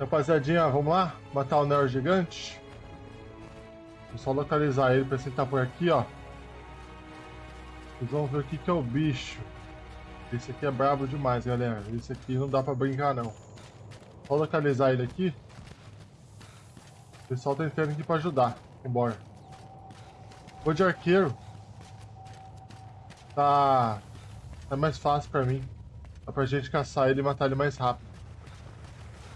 Rapaziadinha, vamos lá? Matar o Neo Gigante? Vou só localizar ele pra ele tá por aqui, ó. Vocês vão ver o que, que é o bicho. Esse aqui é brabo demais, galera. Esse aqui não dá pra brincar, não. Só localizar ele aqui. O pessoal tá entrando aqui pra ajudar. Vambora. Vou de arqueiro. Tá... Tá mais fácil pra mim. Dá pra gente caçar ele e matar ele mais rápido.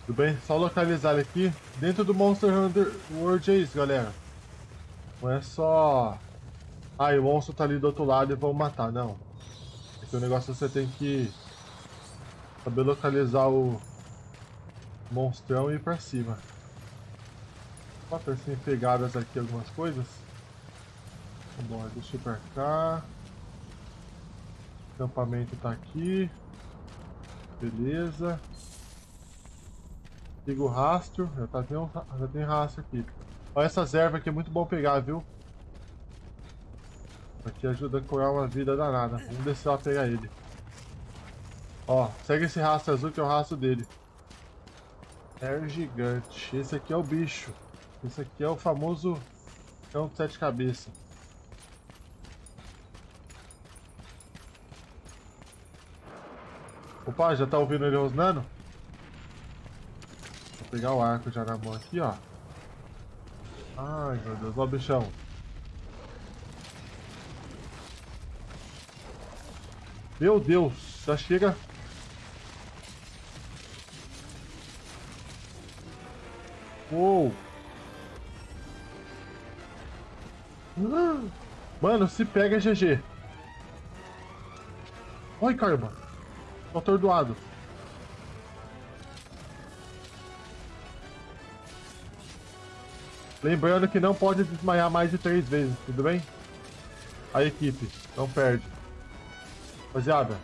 Tudo bem? Só localizar ele aqui. Dentro do Monster Hunter World é isso, galera. Não é só... Ah, o monstro tá ali do outro lado e vamos matar. Não. Aqui o negócio é você tem que... Saber localizar o... Monstrão e ir pra cima. Ó, tem pegadas aqui algumas coisas. Vamos deixa eu ir pra cá. O acampamento tá aqui. Beleza. Liga o rastro. Já, tá, tem um, já tem rastro aqui. Olha essas ervas aqui, é muito bom pegar, viu? Aqui ajuda a curar uma vida danada. Vamos descer lá pegar ele. Ó, segue esse rastro azul que é o rastro dele. É gigante. Esse aqui é o bicho. Esse aqui é o famoso cão de sete cabeças. Opa, já tá ouvindo ele rosnando? Pegar o arco já na mão aqui, ó. Ai, meu Deus. Ó, bichão. Meu Deus. Já chega... Uou. Mano, se pega GG. Oi, caramba. Tô atordoado. Lembrando que não pode desmaiar mais de três vezes, tudo bem? A equipe, não perde. Rapaziada.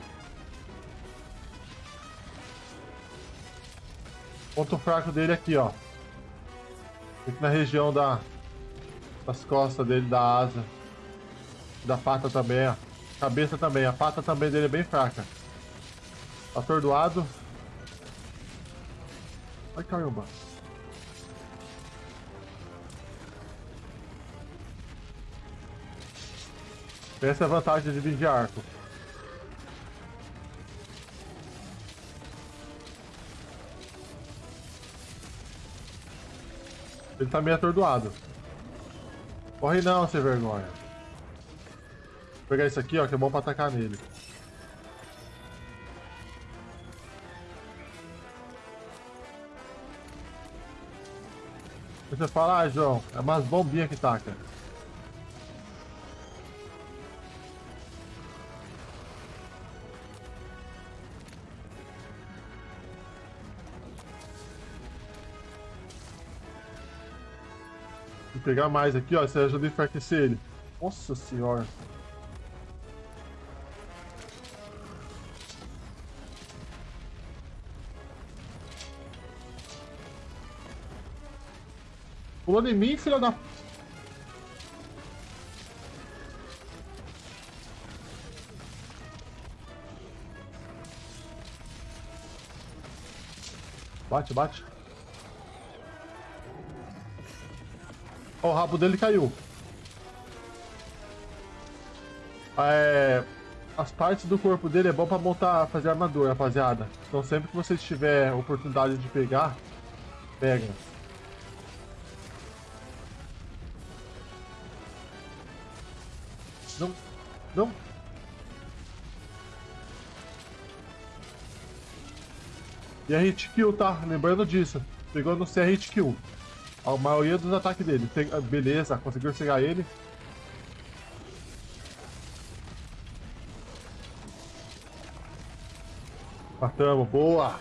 Ponto fraco dele aqui, ó. Aqui na região da, das costas dele, da asa. Da pata também, ó. Cabeça também. A pata também dele é bem fraca. Atordoado. Ai, caramba. Essa é a vantagem de vir arco. Ele tá meio atordoado. Corre não, sem vergonha. Vou pegar isso aqui, ó, que é bom pra atacar nele. Você fala, ah, João, é umas bombinhas que taca. Vou pegar mais aqui, ó. Você ajuda a enfraquecer ele. Nossa senhora. Pulando em mim, filha da... Bate, bate. O rabo dele caiu. É, as partes do corpo dele é bom pra montar, fazer armadura, rapaziada. Então sempre que vocês tiver oportunidade de pegar, pega. Não, não. E a hit kill, tá? Lembrando disso. Pegou no C hit kill. A maioria dos ataques dele. Ah, beleza, conseguiu chegar ele. Matamos, boa!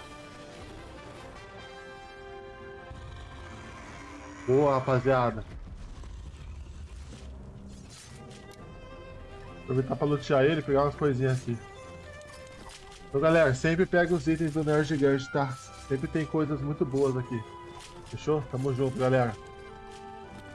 Boa, rapaziada. Aproveitar pra lutear ele pegar umas coisinhas aqui. Então, galera, sempre pega os itens do Nerd Gigante, tá? Sempre tem coisas muito boas aqui. Fechou? Tamo junto, galera.